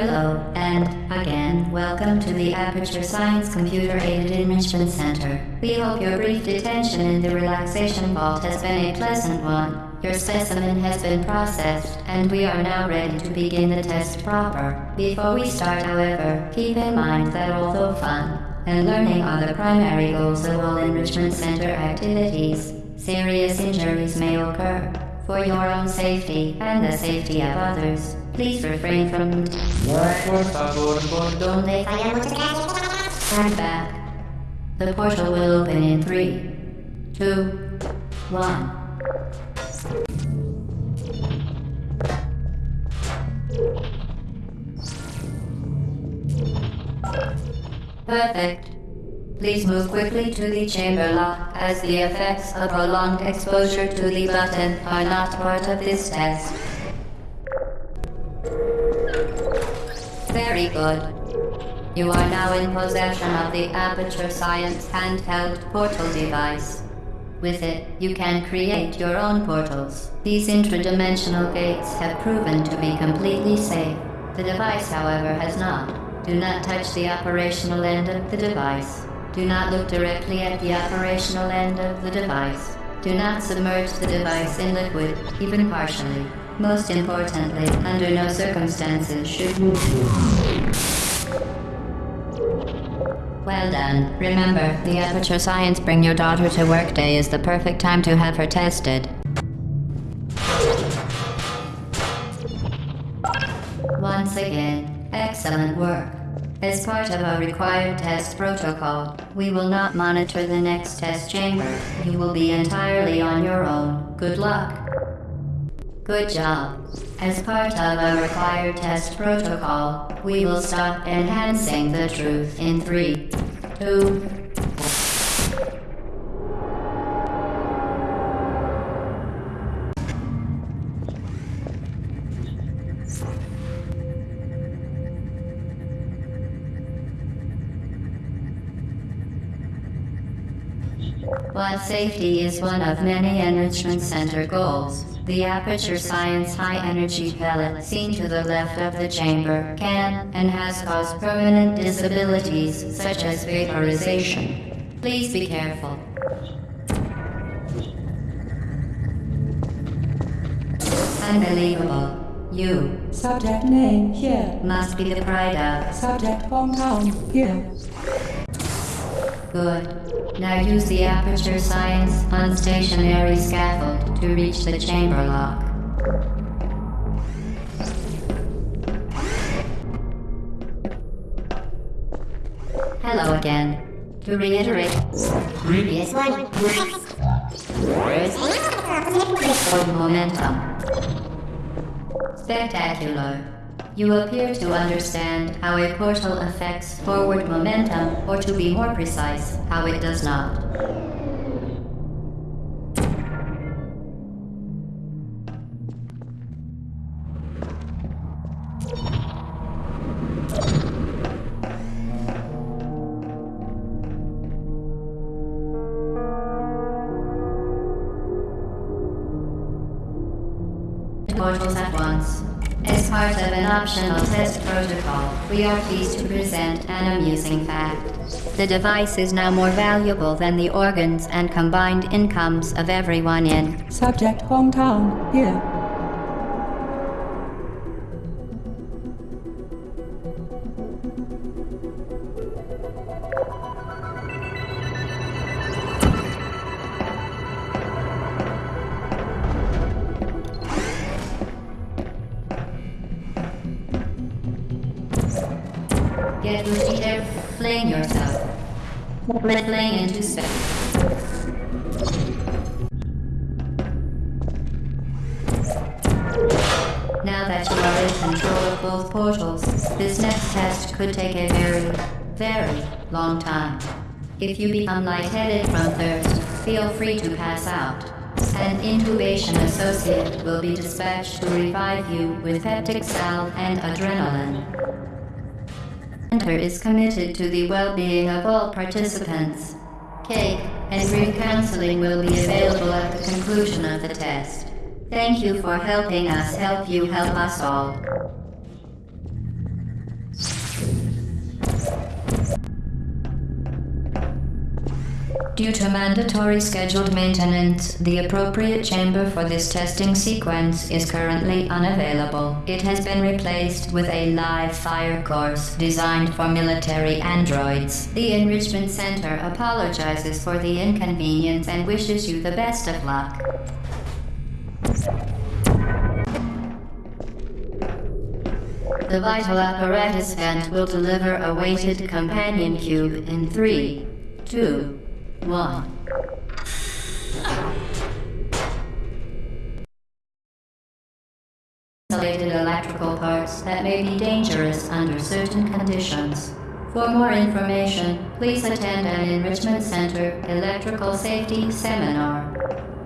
Hello, and again, welcome to the Aperture Science Computer Aided Enrichment Center. We hope your brief detention in the relaxation vault has been a pleasant one. Your specimen has been processed, and we are now ready to begin the test proper. Before we start, however, keep in mind that although fun and learning are the primary goals of all Enrichment Center activities, serious injuries may occur. For your own safety and the safety of others, please refrain from donde Stand back. The portal will open in three, two, one. Perfect. Please move quickly to the chamber lock, as the effects of prolonged exposure to the button are not part of this test. Very good. You are now in possession of the Aperture Science handheld portal device. With it, you can create your own portals. These intradimensional gates have proven to be completely safe. The device, however, has not. Do not touch the operational end of the device. Do not look directly at the operational end of the device. Do not submerge the device in liquid, even partially. Most importantly, under no circumstances should you. Well done. Remember, the Aperture Science Bring Your Daughter to Work Day is the perfect time to have her tested. Once again, excellent work. As part of our required test protocol, we will not monitor the next test chamber. You will be entirely on your own. Good luck. Good job. As part of our required test protocol, we will stop enhancing the truth in three, two, While safety is one of many Enrichment Center goals, the Aperture Science High Energy Pellet seen to the left of the chamber can and has caused permanent disabilities such as vaporization. Please be careful. Unbelievable. You Subject name here. must be the pride of. Subject hometown here. Good. Now use the Aperture Science unstationary scaffold to reach the chamber lock. Hello again. To reiterate, previous one. Of momentum. Spectacular. You appear to understand how a portal affects forward momentum, or to be more precise, how it does not. Optional test protocol, we are pleased to present an amusing fact. The device is now more valuable than the organs and combined incomes of everyone in. Subject hometown here. Ready to fling yourself. Fling into space. Now that you are in control of both portals, this next test could take a very, very long time. If you become lightheaded from thirst, feel free to pass out. An intubation associate will be dispatched to revive you with peptic salve and adrenaline. Center is committed to the well-being of all participants. Cake and group counseling will be available at the conclusion of the test. Thank you for helping us help you help us all. Due to mandatory scheduled maintenance, the appropriate chamber for this testing sequence is currently unavailable. It has been replaced with a live fire course designed for military androids. The Enrichment Center apologizes for the inconvenience and wishes you the best of luck. The vital apparatus vent will deliver a weighted companion cube in three, two, one. Isolated electrical parts that may be dangerous under certain conditions. For more information, please attend an Enrichment Center Electrical Safety Seminar.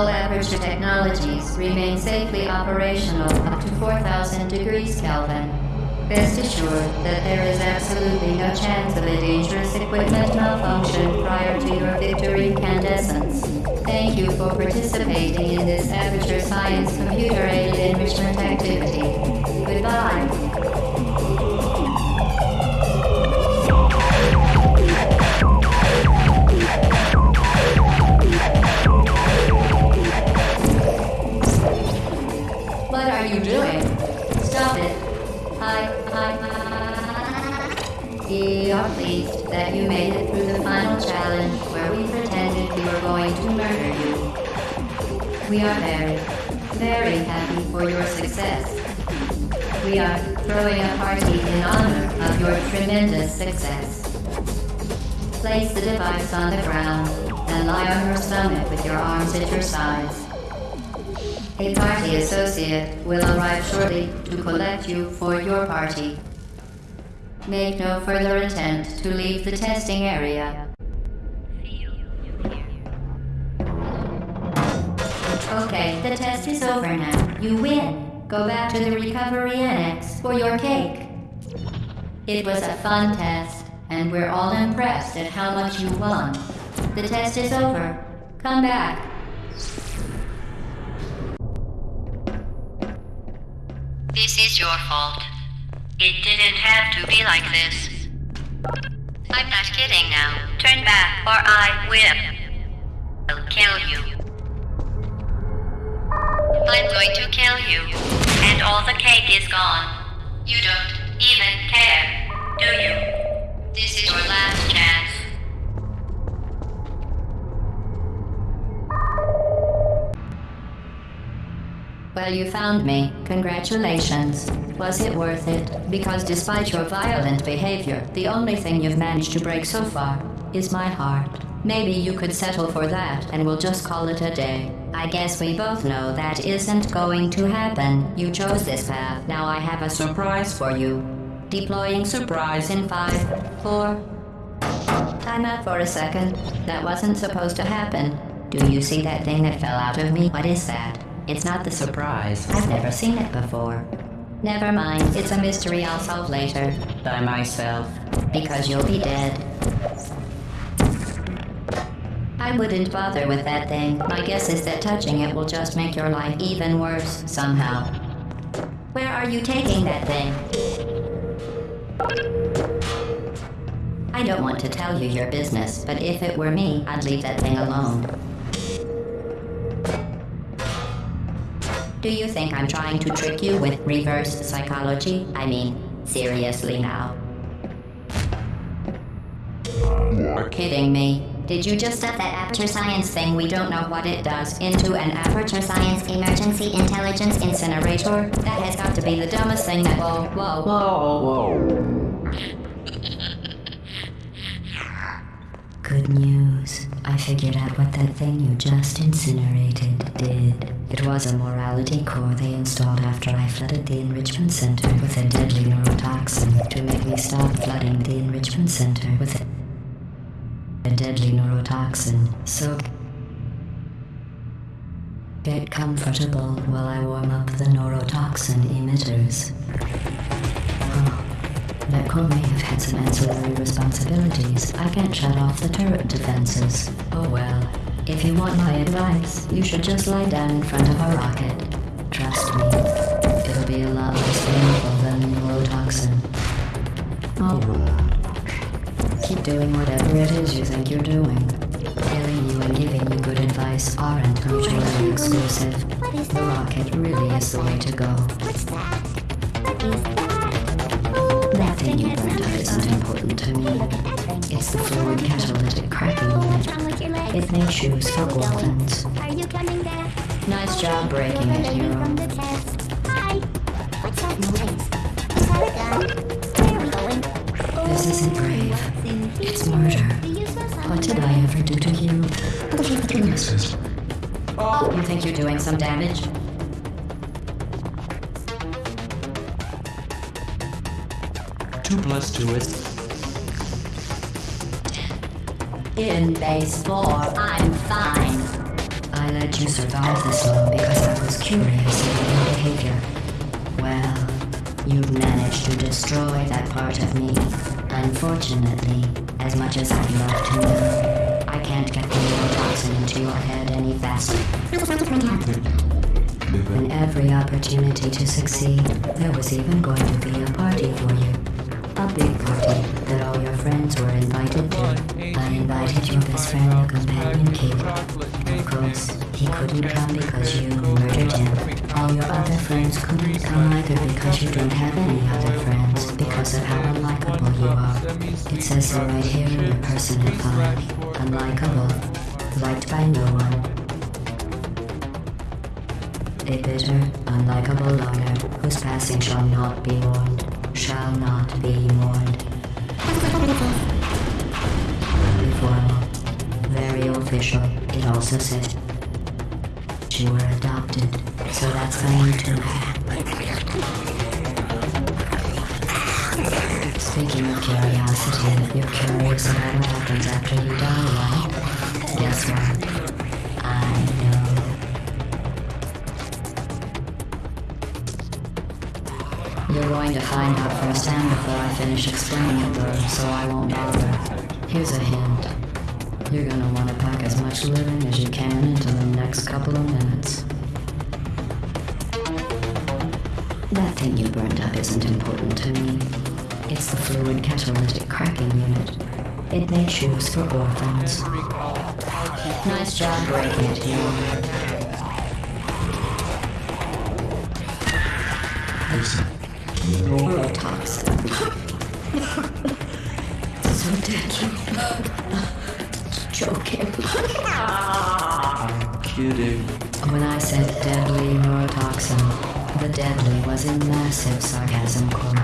All Aperture technologies remain safely operational up to 4000 degrees Kelvin. Rest assured that there is absolutely no chance of a dangerous equipment malfunction prior to your victory incandescence. Thank you for participating in this Aperture Science computer-aided enrichment activity. Goodbye. We are pleased that you made it through the final challenge where we pretended we were going to murder you. We are very, very happy for your success. We are throwing a party in honor of your tremendous success. Place the device on the ground and lie on your stomach with your arms at your sides. A party associate will arrive shortly to collect you for your party. Make no further attempt to leave the testing area. Okay, the test is over now. You win. Go back to the recovery annex for your cake. It was a fun test, and we're all impressed at how much you won. The test is over. Come back. It didn't have to be like this. I'm not kidding now. Turn back or I will. I'll kill you. I'm going to kill you. And all the cake is gone. You don't even care, do you? This is your last chance. Well, you found me. Congratulations. Was it worth it? Because despite your violent behavior, the only thing you've managed to break so far is my heart. Maybe you could settle for that and we'll just call it a day. I guess we both know that isn't going to happen. You chose this path. Now I have a surprise for you. Deploying surprise in five, four. Time out for a second. That wasn't supposed to happen. Do you see that thing that fell out of me? What is that? It's not the surprise. I've never seen it before. Never mind, it's a mystery I'll solve later. By myself. Because you'll be dead. I wouldn't bother with that thing. My guess is that touching it will just make your life even worse, somehow. Where are you taking that thing? I don't want to tell you your business, but if it were me, I'd leave that thing alone. Do you think I'm trying to trick you with reverse psychology? I mean, seriously now. You're kidding me. Did you just set that Aperture Science thing we don't know what it does into an Aperture Science Emergency Intelligence Incinerator? That has got to be the dumbest thing that- Whoa, whoa, whoa. Good news. I figured out what that thing you just incinerated did. It was a morality core they installed after I flooded the enrichment center with a deadly neurotoxin to make me stop flooding the enrichment center with a deadly neurotoxin, so get comfortable while I warm up the neurotoxin emitters. Netcom may have had some ancillary responsibilities. I can't shut off the turret defenses. Oh well. If you want my advice, you should just lie down in front of a rocket. Trust me, it'll be a lot less painful than neurotoxin. Oh, keep doing whatever it is you think you're doing. Telling you and giving you good advice aren't mutually exclusive. The rocket really is the way to go. What's that thing you burned up isn't important to me. It's the fluid catalytic cracking unit. It makes shoes for orphans. Are you coming there? Nice job breaking it, hero. Hi. What's that noise? Is a gun? Where are we going? This isn't brave. It's murder. What did I ever do to you? You think you're doing some damage? Two plus two is In base four, I'm fine. I let you survive this long because I was curious about your behavior. Well, you've managed to destroy that part of me. Unfortunately, as much as I'd love to know, I can't get the neurotoxin into your head any faster. And every opportunity to succeed, there was even going to be a party for you. A big party that all your friends were invited to. I invited your best friend, your companion, Cube. Of course, he couldn't come because you murdered him. All your other friends couldn't come either because you don't have any other friends because of how unlikable you are. It says so right here in your personal file. Unlikable. Liked by no one. A bitter, unlikable loner whose passing shall not be mourned, shall not be mourned. Very formal, very official. It also says you were adopted, so that's fine too. Speaking of curiosity, you're curious about what happens after you die, right? Guess what? You're going to find out firsthand before I finish explaining it though, so I won't bother. Here's a hint. You're gonna want to pack as much living as you can into the next couple of minutes. That thing you burned up isn't important to me. It's the fluid catalytic cracking unit. It makes shoes for orphans. Nice job breaking it. Neurotoxin. so deadly. Joking. kidding. When I said deadly neurotoxin, the deadly was in massive sarcasm quote.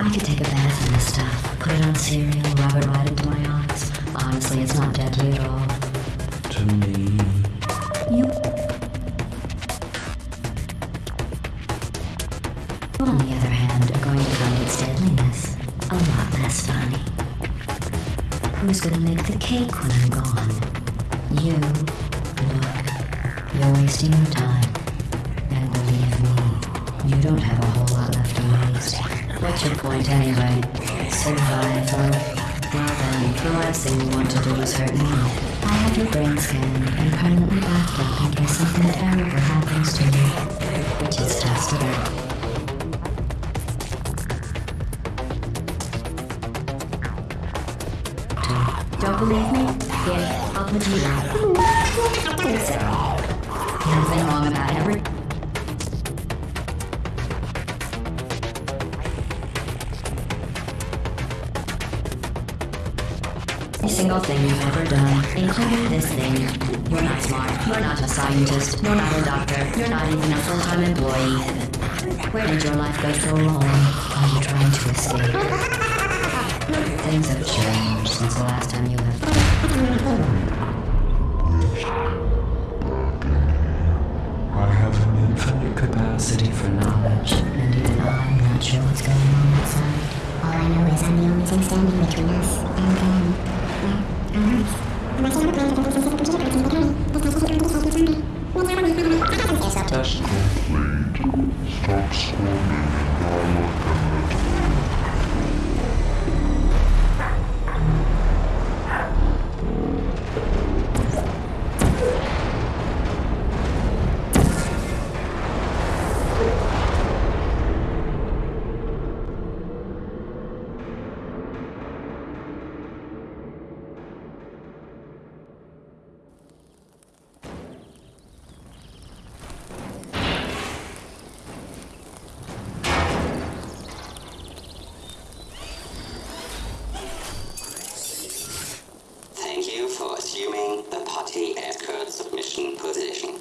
I could take a bath in this stuff, put it on cereal, rub it right into my eyes. Honestly, it's not deadly at all. To me. You. On the Who's gonna make the cake when I'm gone? You. Look, you're wasting your time. And believe me, you don't have a whole lot left to waste. What's your point anyway? Survival. Well then, the last thing you want to do is hurt me. I have your brain scanned and permanently backed up in case something terrible happens to you. Which is testable. Believe me? I'll put you down. Nothing wrong about every. Every single thing you've ever done, including this thing. You're not smart. You're not a scientist. You're not a doctor. You're not even a full-time employee. Where did your life go so wrong? Are you trying to escape? Things have changed since the last time you left. I have an infinite capacity for knowledge. And even I'm not sure what's going on outside. All I know is I'm the only thing standing between us and them. Yeah. I'm complete. Stop squirming and I look at. assuming the party at current submission position.